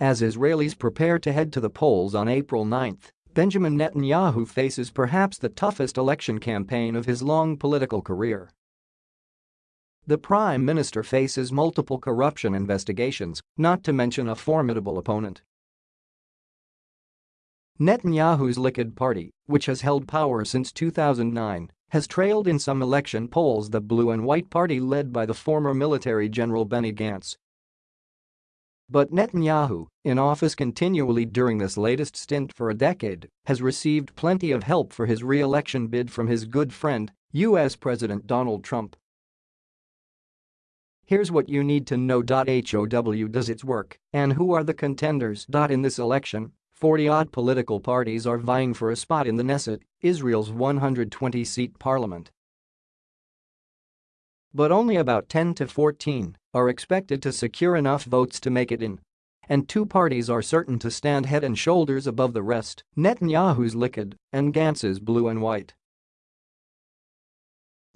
As Israelis prepare to head to the polls on April 9, Benjamin Netanyahu faces perhaps the toughest election campaign of his long political career. The prime minister faces multiple corruption investigations, not to mention a formidable opponent. Netanyahu's Likud party, which has held power since 2009, has trailed in some election polls the blue and white party led by the former military general Benny Gantz, but Netanyahu, in office continually during this latest stint for a decade, has received plenty of help for his re-election bid from his good friend, U.S. President Donald Trump. Here's what you need to know. HOW does its work, and who are the contenders. In this election, 40-odd political parties are vying for a spot in the Knesset, Israel's 120-seat parliament. But only about 10 to 14 are expected to secure enough votes to make it in. And two parties are certain to stand head and shoulders above the rest, Netanyahu's Likud and Gantz's Blue and White.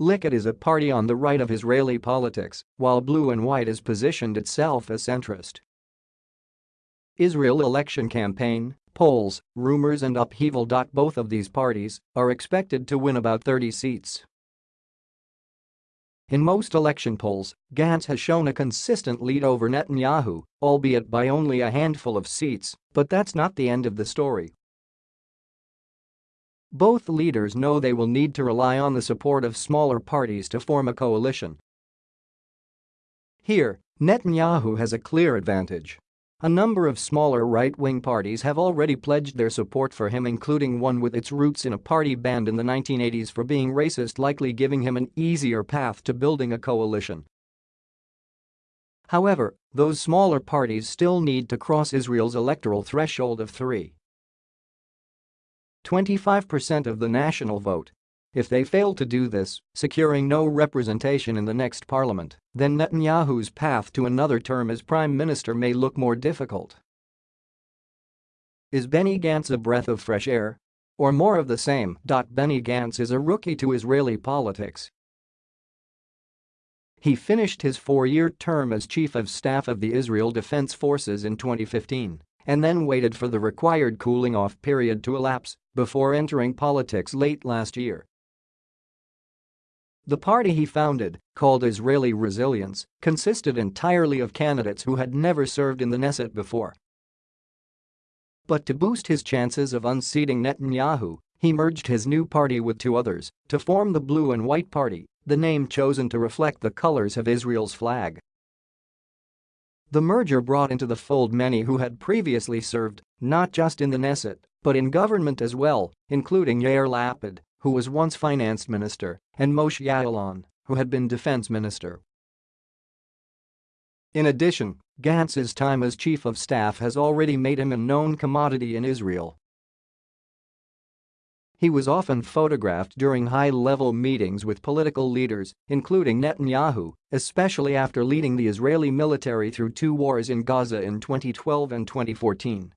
Likud is a party on the right of Israeli politics, while Blue and White has positioned itself as centrist. Israel election campaign, polls, rumors and upheaval. Both of these parties are expected to win about 30 seats. In most election polls, Gantz has shown a consistent lead over Netanyahu, albeit by only a handful of seats, but that's not the end of the story. Both leaders know they will need to rely on the support of smaller parties to form a coalition. Here, Netanyahu has a clear advantage. A number of smaller right-wing parties have already pledged their support for him including one with its roots in a party banned in the 1980s for being racist likely giving him an easier path to building a coalition. However, those smaller parties still need to cross Israel's electoral threshold of 3. 25% of the national vote if they fail to do this, securing no representation in the next parliament, then Netanyahu's path to another term as prime minister may look more difficult. Is Benny Gantz a breath of fresh air? Or more of the same? Benny Gantz is a rookie to Israeli politics. He finished his four-year term as chief of staff of the Israel Defense Forces in 2015 and then waited for the required cooling-off period to elapse before entering politics late last year. The party he founded, called Israeli Resilience, consisted entirely of candidates who had never served in the Knesset before. But to boost his chances of unseating Netanyahu, he merged his new party with two others to form the Blue and White Party, the name chosen to reflect the colors of Israel's flag. The merger brought into the fold many who had previously served, not just in the Knesset, but in government as well, including Yair Lapid, who was once finance minister, and Moshe Ya'alon, who had been defense minister. In addition, Gantz's time as chief of staff has already made him a known commodity in Israel. He was often photographed during high-level meetings with political leaders, including Netanyahu, especially after leading the Israeli military through two wars in Gaza in 2012 and 2014.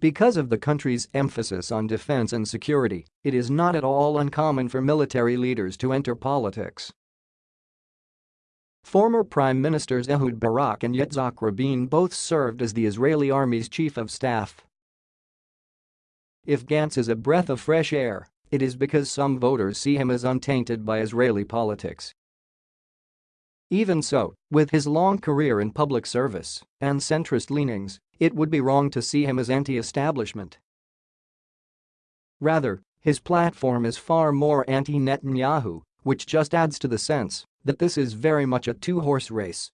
Because of the country's emphasis on defense and security, it is not at all uncommon for military leaders to enter politics. Former Prime Ministers Ehud Barak and Yitzhak Rabin both served as the Israeli army's chief of staff. If Gantz is a breath of fresh air, it is because some voters see him as untainted by Israeli politics. Even so, with his long career in public service and centrist leanings, it would be wrong to see him as anti-establishment. Rather, his platform is far more anti-Netanyahu, which just adds to the sense that this is very much a two-horse race